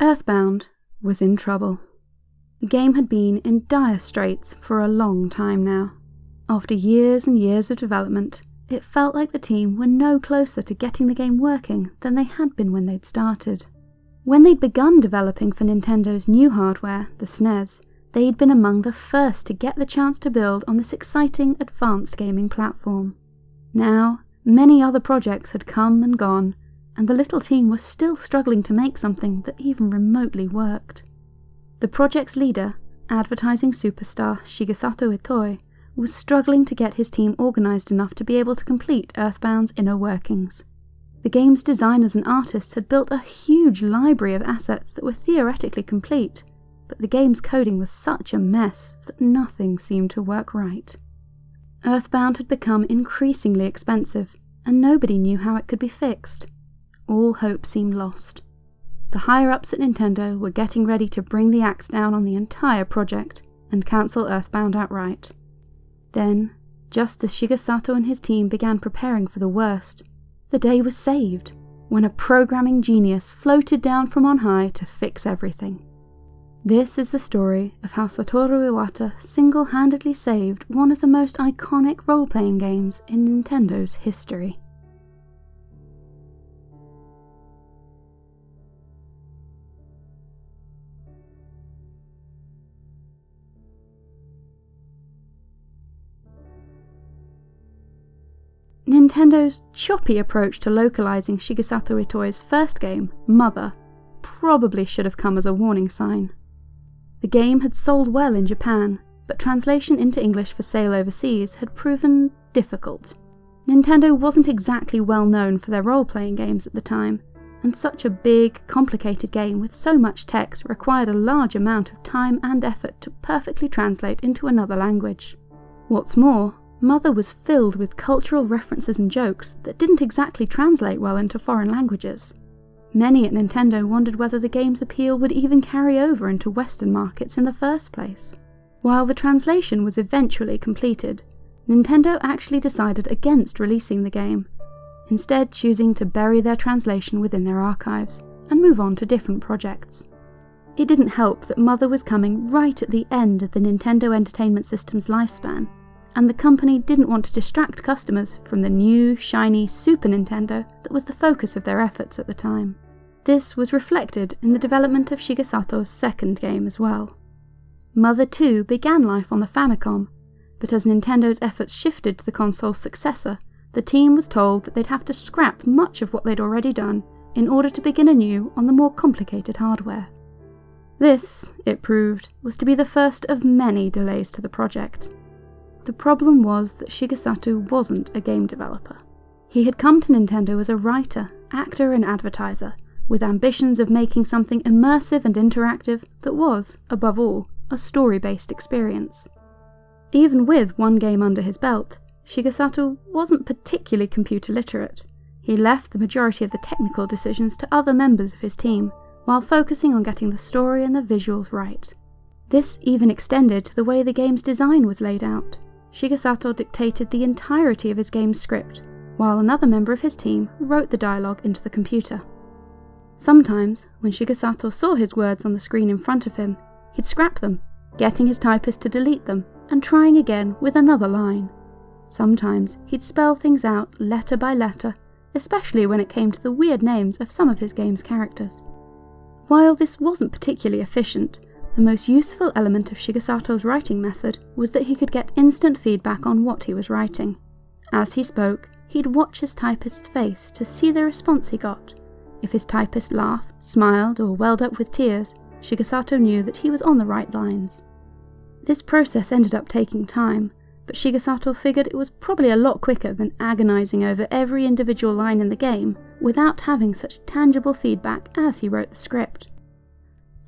Earthbound was in trouble. The game had been in dire straits for a long time now. After years and years of development, it felt like the team were no closer to getting the game working than they had been when they'd started. When they'd begun developing for Nintendo's new hardware, the SNES, they'd been among the first to get the chance to build on this exciting advanced gaming platform. Now, many other projects had come and gone, and the little team was still struggling to make something that even remotely worked. The project's leader, advertising superstar Shigesato Itoi, was struggling to get his team organised enough to be able to complete Earthbound's inner workings. The game's designers and artists had built a huge library of assets that were theoretically complete, but the game's coding was such a mess that nothing seemed to work right. Earthbound had become increasingly expensive, and nobody knew how it could be fixed all hope seemed lost. The higher ups at Nintendo were getting ready to bring the axe down on the entire project and cancel Earthbound outright. Then, just as Shigesato and his team began preparing for the worst, the day was saved when a programming genius floated down from on high to fix everything. This is the story of how Satoru Iwata single handedly saved one of the most iconic role playing games in Nintendo's history. Nintendo's choppy approach to localizing Shigesato Itoi's first game, Mother, probably should have come as a warning sign. The game had sold well in Japan, but translation into English for sale overseas had proven difficult. Nintendo wasn't exactly well known for their role playing games at the time, and such a big, complicated game with so much text required a large amount of time and effort to perfectly translate into another language. What's more, Mother was filled with cultural references and jokes that didn't exactly translate well into foreign languages. Many at Nintendo wondered whether the game's appeal would even carry over into Western markets in the first place. While the translation was eventually completed, Nintendo actually decided against releasing the game, instead choosing to bury their translation within their archives and move on to different projects. It didn't help that Mother was coming right at the end of the Nintendo Entertainment System's lifespan, and the company didn't want to distract customers from the new, shiny Super Nintendo that was the focus of their efforts at the time. This was reflected in the development of Shigesato's second game as well. Mother 2 began life on the Famicom, but as Nintendo's efforts shifted to the console's successor, the team was told that they'd have to scrap much of what they'd already done in order to begin anew on the more complicated hardware. This, it proved, was to be the first of many delays to the project. The problem was that Shigesato wasn't a game developer. He had come to Nintendo as a writer, actor, and advertiser, with ambitions of making something immersive and interactive that was, above all, a story based experience. Even with one game under his belt, Shigesato wasn't particularly computer literate. He left the majority of the technical decisions to other members of his team, while focusing on getting the story and the visuals right. This even extended to the way the game's design was laid out. Shigesato dictated the entirety of his game's script, while another member of his team wrote the dialogue into the computer. Sometimes, when Shigesato saw his words on the screen in front of him, he'd scrap them, getting his typist to delete them, and trying again with another line. Sometimes he'd spell things out letter by letter, especially when it came to the weird names of some of his game's characters. While this wasn't particularly efficient, the most useful element of Shigesato's writing method was that he could get instant feedback on what he was writing. As he spoke, he'd watch his typist's face to see the response he got. If his typist laughed, smiled, or welled up with tears, Shigesato knew that he was on the right lines. This process ended up taking time, but Shigesato figured it was probably a lot quicker than agonizing over every individual line in the game without having such tangible feedback as he wrote the script.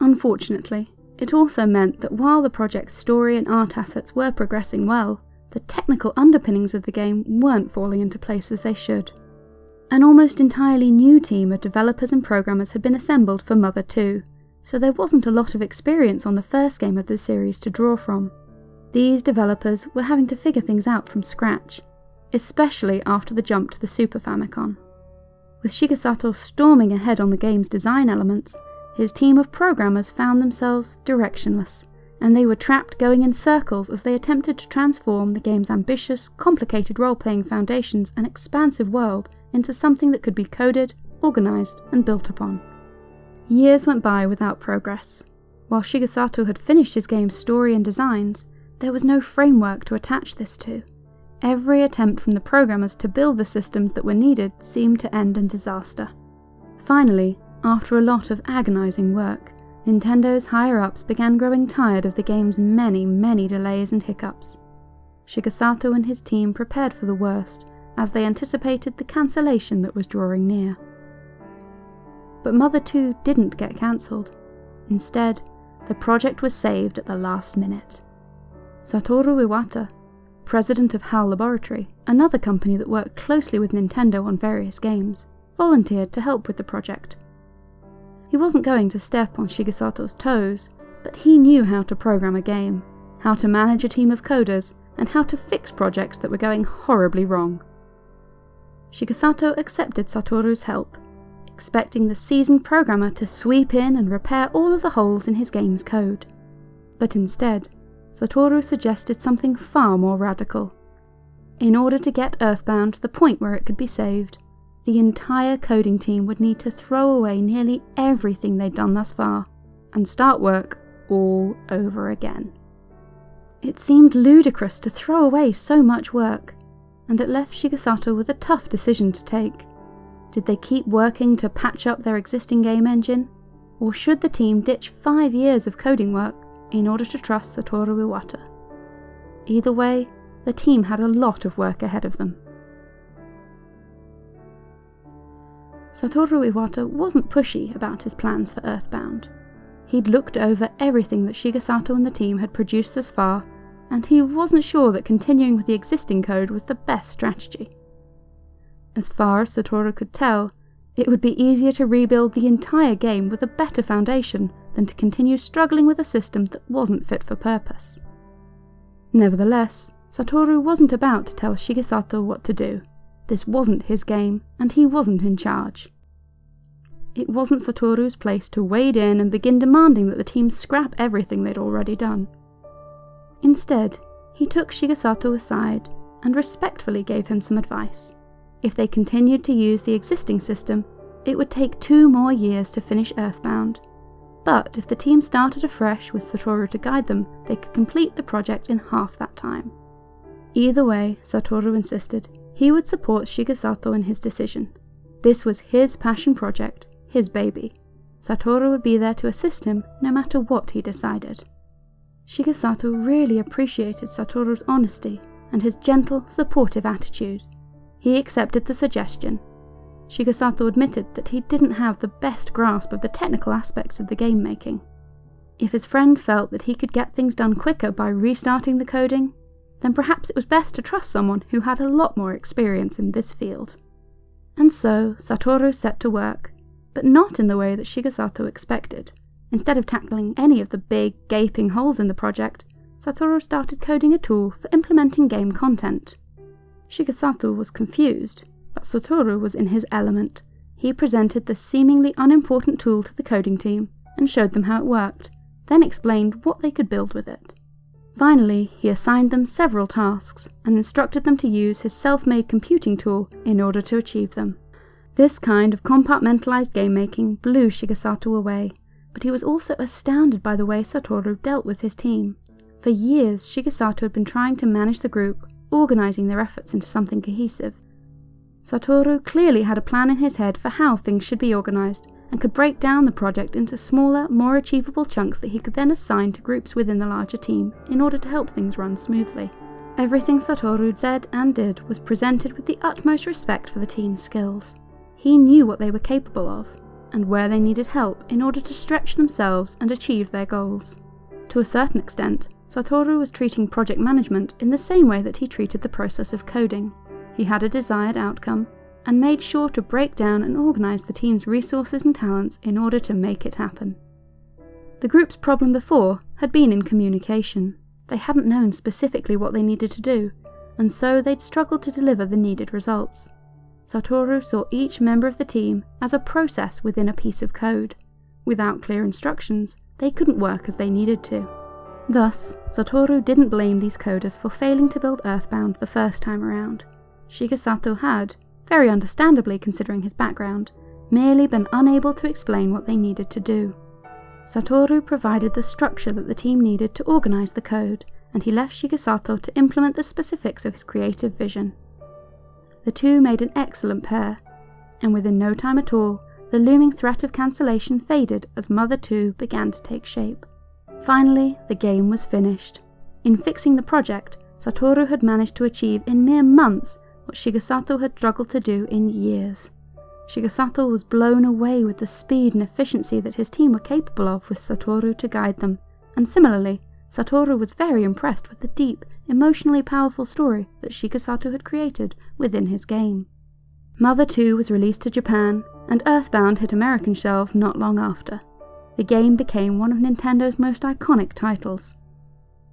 Unfortunately, it also meant that while the project's story and art assets were progressing well, the technical underpinnings of the game weren't falling into place as they should. An almost entirely new team of developers and programmers had been assembled for Mother 2, so there wasn't a lot of experience on the first game of the series to draw from. These developers were having to figure things out from scratch, especially after the jump to the Super Famicom. With Shigesato storming ahead on the game's design elements, his team of programmers found themselves directionless, and they were trapped going in circles as they attempted to transform the game's ambitious, complicated role playing foundations and expansive world into something that could be coded, organised, and built upon. Years went by without progress. While Shigesato had finished his game's story and designs, there was no framework to attach this to. Every attempt from the programmers to build the systems that were needed seemed to end in disaster. Finally, after a lot of agonising work, Nintendo's higher-ups began growing tired of the game's many, many delays and hiccups. Shigesato and his team prepared for the worst, as they anticipated the cancellation that was drawing near. But Mother 2 didn't get cancelled. Instead, the project was saved at the last minute. Satoru Iwata, president of HAL Laboratory, another company that worked closely with Nintendo on various games, volunteered to help with the project. He wasn't going to step on Shigesato's toes, but he knew how to program a game, how to manage a team of coders, and how to fix projects that were going horribly wrong. Shigesato accepted Satoru's help, expecting the seasoned programmer to sweep in and repair all of the holes in his game's code. But instead, Satoru suggested something far more radical. In order to get Earthbound to the point where it could be saved, the entire coding team would need to throw away nearly everything they'd done thus far and start work all over again. It seemed ludicrous to throw away so much work, and it left Shigesato with a tough decision to take. Did they keep working to patch up their existing game engine, or should the team ditch five years of coding work in order to trust Satoru Iwata? Either way, the team had a lot of work ahead of them. Satoru Iwata wasn't pushy about his plans for Earthbound. He'd looked over everything that Shigesato and the team had produced thus far, and he wasn't sure that continuing with the existing code was the best strategy. As far as Satoru could tell, it would be easier to rebuild the entire game with a better foundation than to continue struggling with a system that wasn't fit for purpose. Nevertheless, Satoru wasn't about to tell Shigesato what to do. This wasn't his game, and he wasn't in charge. It wasn't Satoru's place to wade in and begin demanding that the team scrap everything they'd already done. Instead, he took Shigesato aside and respectfully gave him some advice. If they continued to use the existing system, it would take two more years to finish Earthbound. But if the team started afresh with Satoru to guide them, they could complete the project in half that time. Either way, Satoru insisted, he would support Shigesato in his decision. This was his passion project, his baby. Satoru would be there to assist him no matter what he decided. Shigesato really appreciated Satoru's honesty and his gentle, supportive attitude. He accepted the suggestion. Shigesato admitted that he didn't have the best grasp of the technical aspects of the game making. If his friend felt that he could get things done quicker by restarting the coding, then perhaps it was best to trust someone who had a lot more experience in this field. And so Satoru set to work, but not in the way that Shigesato expected. Instead of tackling any of the big, gaping holes in the project, Satoru started coding a tool for implementing game content. Shigesato was confused, but Satoru was in his element. He presented the seemingly unimportant tool to the coding team and showed them how it worked, then explained what they could build with it. Finally, he assigned them several tasks and instructed them to use his self-made computing tool in order to achieve them. This kind of compartmentalized game making blew Shigesato away, but he was also astounded by the way Satoru dealt with his team. For years, Shigesato had been trying to manage the group, organizing their efforts into something cohesive. Satoru clearly had a plan in his head for how things should be organized, and could break down the project into smaller, more achievable chunks that he could then assign to groups within the larger team in order to help things run smoothly. Everything Satoru said and did was presented with the utmost respect for the team's skills. He knew what they were capable of, and where they needed help in order to stretch themselves and achieve their goals. To a certain extent, Satoru was treating project management in the same way that he treated the process of coding. He had a desired outcome, and made sure to break down and organise the team's resources and talents in order to make it happen. The group's problem before had been in communication. They hadn't known specifically what they needed to do, and so they'd struggled to deliver the needed results. Satoru saw each member of the team as a process within a piece of code. Without clear instructions, they couldn't work as they needed to. Thus, Satoru didn't blame these coders for failing to build Earthbound the first time around. Shigesato had, very understandably considering his background, merely been unable to explain what they needed to do. Satoru provided the structure that the team needed to organise the code, and he left Shigesato to implement the specifics of his creative vision. The two made an excellent pair, and within no time at all, the looming threat of cancellation faded as Mother 2 began to take shape. Finally, the game was finished. In fixing the project, Satoru had managed to achieve in mere months what Shigesato had struggled to do in years. Shigesato was blown away with the speed and efficiency that his team were capable of with Satoru to guide them, and similarly, Satoru was very impressed with the deep, emotionally powerful story that Shigesato had created within his game. Mother 2 was released to Japan, and Earthbound hit American shelves not long after. The game became one of Nintendo's most iconic titles.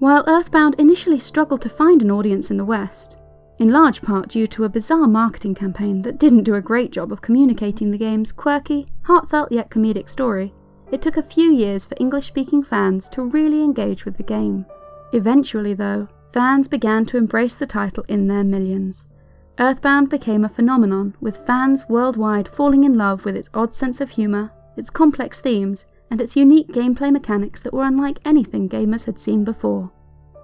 While Earthbound initially struggled to find an audience in the West, in large part due to a bizarre marketing campaign that didn't do a great job of communicating the game's quirky, heartfelt yet comedic story, it took a few years for English speaking fans to really engage with the game. Eventually, though, fans began to embrace the title in their millions. Earthbound became a phenomenon, with fans worldwide falling in love with its odd sense of humour, its complex themes, and its unique gameplay mechanics that were unlike anything gamers had seen before.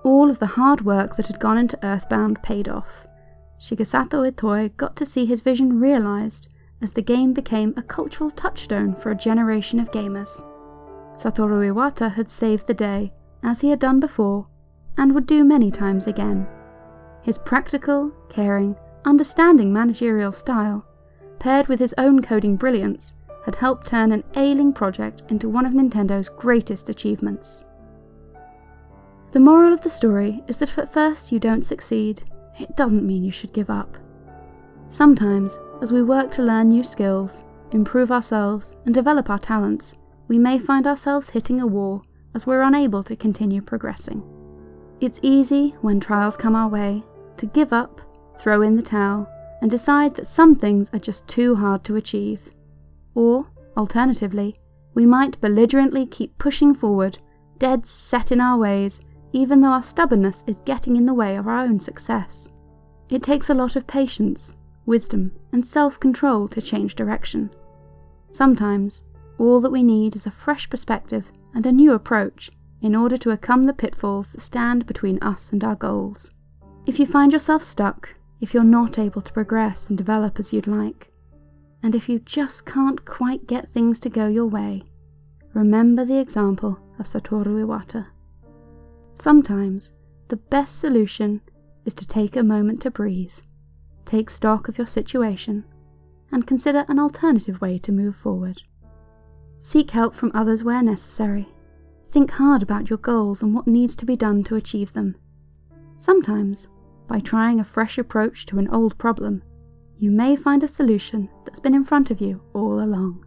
All of the hard work that had gone into Earthbound paid off. Shigesato Itoi got to see his vision realised as the game became a cultural touchstone for a generation of gamers. Satoru Iwata had saved the day, as he had done before, and would do many times again. His practical, caring, understanding managerial style, paired with his own coding brilliance, had helped turn an ailing project into one of Nintendo's greatest achievements. The moral of the story is that if at first you don't succeed, it doesn't mean you should give up. Sometimes, as we work to learn new skills, improve ourselves, and develop our talents, we may find ourselves hitting a wall as we're unable to continue progressing. It's easy, when trials come our way, to give up, throw in the towel, and decide that some things are just too hard to achieve. Or, alternatively, we might belligerently keep pushing forward, dead set in our ways, even though our stubbornness is getting in the way of our own success. It takes a lot of patience, wisdom, and self control to change direction. Sometimes, all that we need is a fresh perspective and a new approach in order to overcome the pitfalls that stand between us and our goals. If you find yourself stuck, if you're not able to progress and develop as you'd like, and if you just can't quite get things to go your way, remember the example of Satoru Iwata. Sometimes, the best solution is to take a moment to breathe, take stock of your situation, and consider an alternative way to move forward. Seek help from others where necessary. Think hard about your goals and what needs to be done to achieve them. Sometimes, by trying a fresh approach to an old problem, you may find a solution that's been in front of you all along.